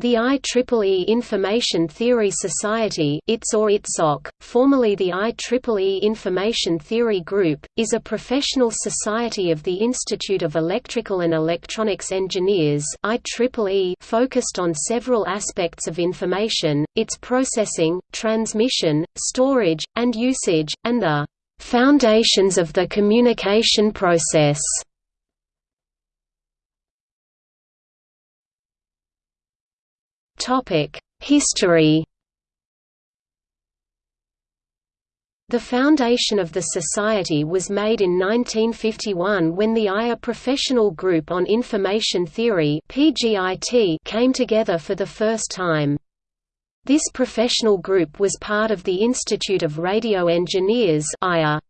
The IEEE Information Theory Society ITS or ITSOC, formerly the IEEE Information Theory Group, is a professional society of the Institute of Electrical and Electronics Engineers IEEE focused on several aspects of information, its processing, transmission, storage, and usage, and the "...foundations of the communication process." History The foundation of the society was made in 1951 when the IRE Professional Group on Information Theory came together for the first time. This professional group was part of the Institute of Radio Engineers IRE.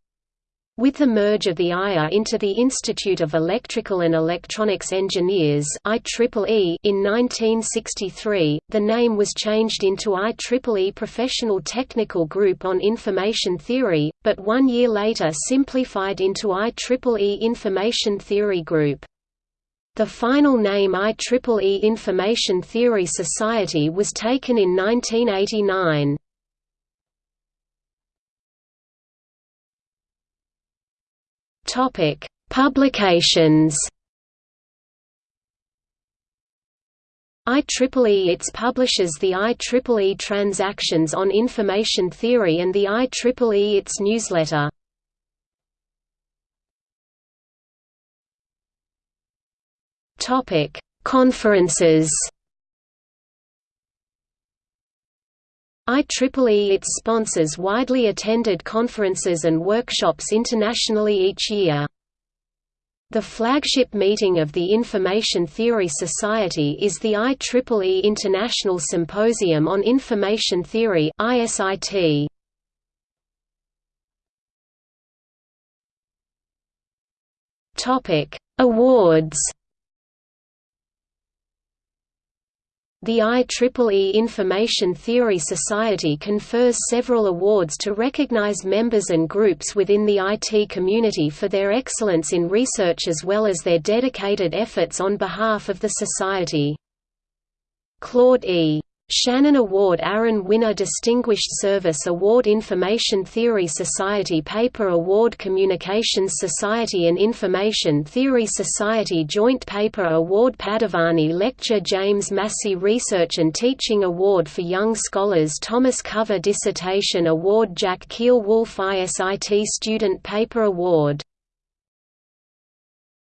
With the merge of the IRE into the Institute of Electrical and Electronics Engineers IEEE in 1963, the name was changed into IEEE Professional Technical Group on Information Theory, but one year later simplified into IEEE Information Theory Group. The final name IEEE Information Theory Society was taken in 1989. Topic: Publications. IEEE ITS publishes the IEEE Transactions on Information Theory and the IEEE ITS newsletter. Topic: Conferences. IEEE it sponsors widely attended conferences and workshops internationally each year. The flagship meeting of the Information Theory Society is the IEEE International Symposium on Information Theory ISIT. Topic: Awards The IEEE Information Theory Society confers several awards to recognize members and groups within the IT community for their excellence in research as well as their dedicated efforts on behalf of the society. Claude E. Shannon Award Aaron Wyner Distinguished Service Award Information Theory Society Paper Award Communications Society and Information Theory Society Joint Paper Award Padovani Lecture James Massey Research and Teaching Award for Young Scholars Thomas Cover Dissertation Award Jack Keil Wolf ISIT Student Paper Award